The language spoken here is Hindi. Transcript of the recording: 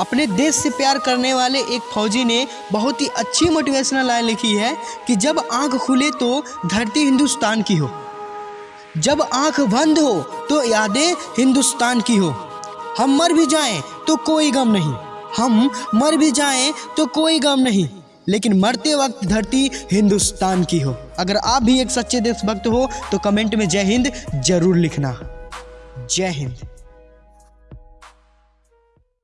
अपने देश से प्यार करने वाले एक फौजी ने बहुत ही अच्छी मोटिवेशनल लाइन लिखी है कि जब आँख खुले तो धरती हिंदुस्तान की हो। जब आँख बंद हो तो यादें हिंदुस्तान की हो। हम मर भी जाएँ तो कोई गम नहीं। हम मर भी जाएँ तो कोई गम नहीं। लेकिन मरते वक्त धरती हिंदुस्तान की हो। अगर आप भी एक सच्चे देशभक्त हो तो कमेंट में जय हिंद ज़रूर लिखना। जय हिंद।